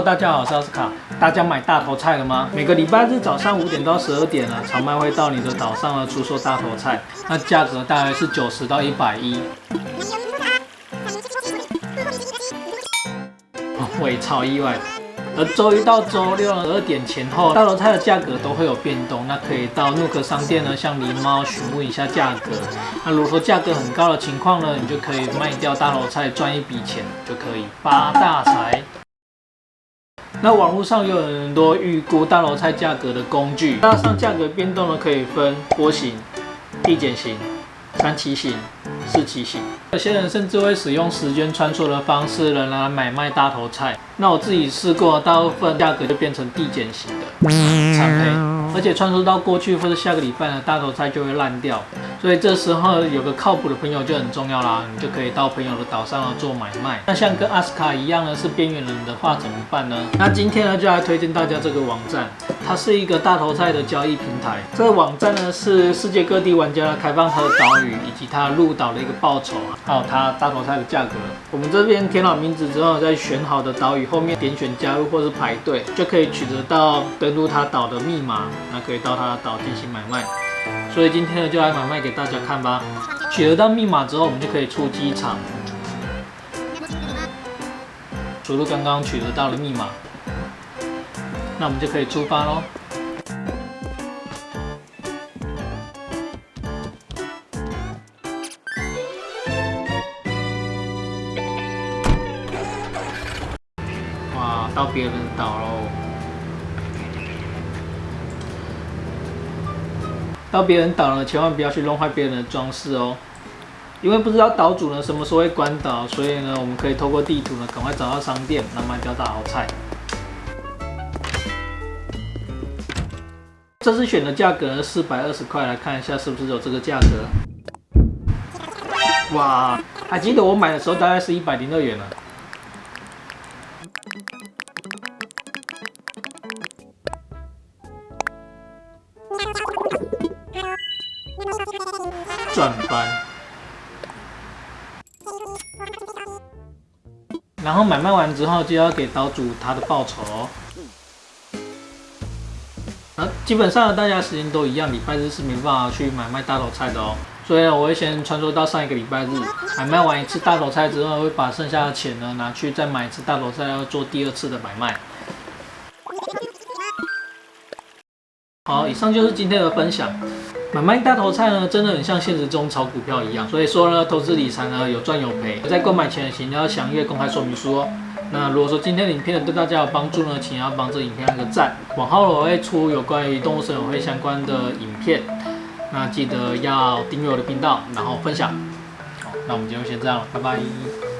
大家好，我是奥斯卡。大家买大头菜了吗？每个礼拜日早上五点到十二点呢，长麦会到你的岛上呢出售大头菜，那价格大概是九十到一百一。我也超意外。而周一到周六十二点前后，大头菜的价格都会有变动，那可以到 Nook 商店呢向狸猫询问一下价格。那如果说价格很高的情况呢，你就可以卖掉大头菜赚一笔钱，就可以发大财。那网络上有很多预估大头菜价格的工具，加上价格变动呢，可以分波形、递减型、三期型。四期型，有些人甚至会使用时间穿梭的方式来来买卖大头菜。那我自己试过，大部分价格就变成递减型的产配，而且穿梭到过去或者下个礼拜呢，大头菜就会烂掉。所以这时候有个靠谱的朋友就很重要啦，你就可以到朋友的岛上做买卖。那像跟阿斯卡一样呢，是边缘人的话怎么办呢？那今天呢，就来推荐大家这个网站，它是一个大头菜的交易平台。这个网站呢，是世界各地玩家开放和岛屿以及它入岛的一个报酬啊，还有它大头菜的价格。我们这边填好名字之后，在选好的岛屿后面点选加入或是排队，就可以取得到登录它岛的密码，那可以到它的岛进行买卖。所以今天呢，就来买卖给大家看吧。取得到密码之后，我们就可以出机场，输入刚刚取得到的密码，那我们就可以出发喽。哇，到别人岛喽！到别人岛了，千万不要去弄坏别人的装饰哦，因为不知道岛主呢什么时候会关岛，所以呢，我们可以透过地图呢，赶快找到商店，那卖掉大好菜。这次选的价格四百二十块，来看一下是不是有这个价格。哇，还记得我买的时候大概是一百零二元呢。转翻，然后买卖完之后就要给岛主他的报酬。那基本上大家时间都一样，礼拜日是没办法去买卖大头菜的哦。所以我会先穿梭到上一个礼拜日，买卖完一次大头菜之后，会把剩下的钱呢拿去再买一次大头菜，要做第二次的买卖。好，以上就是今天的分享。买卖大头菜呢，真的很像现实中炒股票一样，所以说呢，投资理财呢有赚有赔。在购买前，请要详阅公开说明书哦。那如果说今天的影片对大家有帮助呢，请要帮这影片按个赞。往后我会出有关于动物森友会相关的影片，那记得要订阅我的频道，然后分享。好，那我们今天先这样了，拜拜。